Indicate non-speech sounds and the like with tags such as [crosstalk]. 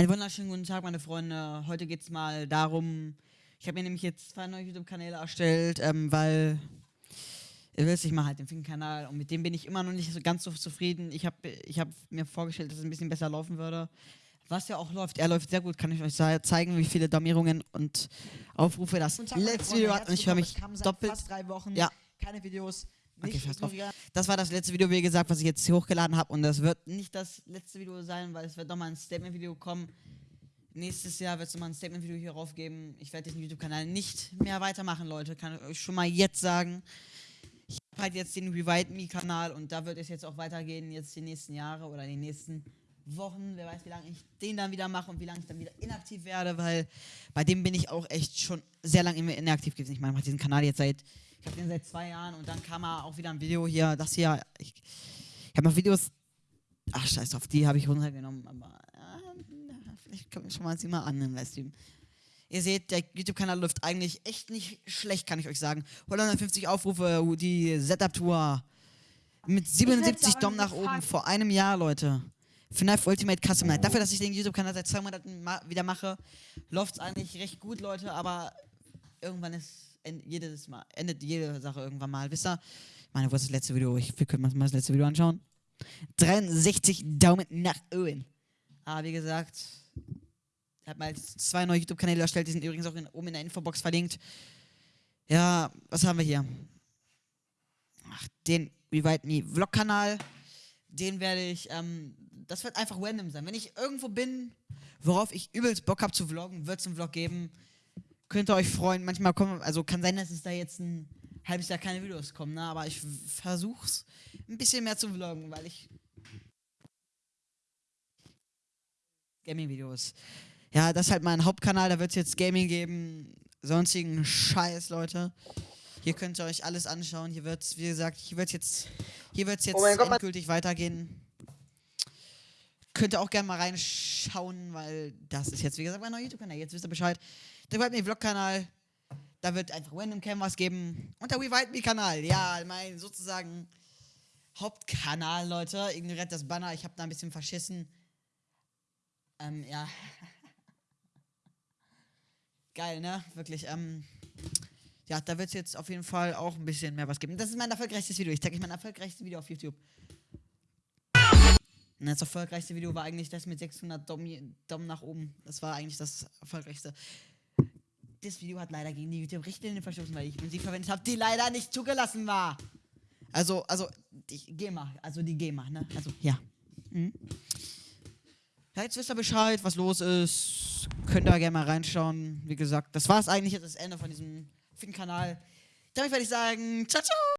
Einen wunderschönen guten Tag, meine Freunde. Heute geht es mal darum, ich habe mir nämlich jetzt zwei neue YouTube-Kanäle erstellt, ähm, weil ihr wisst, ich mache halt den Fink-Kanal und mit dem bin ich immer noch nicht so ganz so zufrieden. Ich habe ich hab mir vorgestellt, dass es ein bisschen besser laufen würde. Was ja auch läuft, er läuft sehr gut, kann ich euch zeigen, wie viele Domierungen und Aufrufe das letzte Video hat und ich höre mich doppelt. fast drei Wochen. Ja. Keine Videos. Okay, scheiß drauf. Das war das letzte Video, wie gesagt, was ich jetzt hochgeladen habe. Und das wird nicht das letzte Video sein, weil es wird nochmal ein Statement-Video kommen. Nächstes Jahr wird es nochmal ein Statement-Video hier raufgeben. Ich werde diesen YouTube-Kanal nicht mehr weitermachen, Leute. Kann ich euch schon mal jetzt sagen. Ich habe halt jetzt den Revive Me-Kanal und da wird es jetzt auch weitergehen, jetzt die nächsten Jahre oder die nächsten Wochen. Wer weiß, wie lange ich den dann wieder mache und wie lange ich dann wieder inaktiv werde, weil bei dem bin ich auch echt schon sehr lange immer inaktiv gewesen. Ich meine, ich mache diesen Kanal jetzt seit, ich habe den seit zwei Jahren und dann kam mal auch wieder ein Video hier, das hier, ich, ich habe noch Videos, ach scheiß drauf, die habe ich runtergenommen, aber äh, vielleicht kommt schon mal sie mal an im Livestream. Ihr seht, der YouTube-Kanal läuft eigentlich echt nicht schlecht, kann ich euch sagen. 150 Aufrufe, die Setup-Tour mit 77 sagen, Daumen nach wir oben vor einem Jahr, Leute. FNAF Ultimate Custom Night. Dafür, dass ich den YouTube-Kanal seit zwei Monaten ma wieder mache, läuft es eigentlich recht gut, Leute, aber irgendwann ist jedes Mal, endet jede Sache irgendwann mal. Wisst ihr? Ich meine, wo ist das letzte Video? Ich, wir können uns mal das letzte Video anschauen. 63 Daumen nach oben. Aber wie gesagt, ich habe mal zwei neue YouTube-Kanäle erstellt, die sind übrigens auch in, oben in der Infobox verlinkt. Ja, was haben wir hier? Ach, den Revive Me Vlog-Kanal. Den werde ich, ähm, das wird einfach random sein. Wenn ich irgendwo bin, worauf ich übelst Bock habe zu vloggen, wird es einen Vlog geben. Könnt ihr euch freuen. Manchmal kommen, also kann sein, dass es da jetzt ein halbes Jahr keine Videos kommen, ne? aber ich versuch's ein bisschen mehr zu vloggen, weil ich Gaming-Videos. Ja, das ist halt mein Hauptkanal, da wird es jetzt Gaming geben, sonstigen Scheiß, Leute. Hier könnt ihr euch alles anschauen. Hier wird's, wie gesagt, hier wird's jetzt, hier wird's jetzt Oh mein Gott, endgültig weitergehen. Könnt ihr auch gerne mal reinschauen, weil das ist jetzt, wie gesagt, mein neuer YouTube-Kanal. Jetzt wisst ihr Bescheid. Der Me Vlog-Kanal, da wird einfach Random Cam was geben. Und der Revive Me-Kanal, ja, mein sozusagen Hauptkanal, Leute. Ignoriert das Banner, ich habe da ein bisschen verschissen. Ähm, ja. [laughs] Geil, ne? Wirklich, ähm. Ja, da wird es jetzt auf jeden Fall auch ein bisschen mehr was geben. Das ist mein erfolgreichstes Video. Ich zeige euch mein erfolgreichstes Video auf YouTube. Und das erfolgreichste Video war eigentlich das mit 600 Daumen, Daumen nach oben. Das war eigentlich das erfolgreichste. Das Video hat leider gegen die YouTube-Richtlinien verstoßen, weil ich Musik verwendet habe, die leider nicht zugelassen war. Also, also, die GEMA, also die GEMA, ne? Also, ja. Mhm. Ja, jetzt wisst ihr Bescheid, was los ist. Könnt ihr gerne mal reinschauen. Wie gesagt, das war es eigentlich jetzt das Ende von diesem Fink-Kanal. Damit werde ich sagen, ciao, ciao!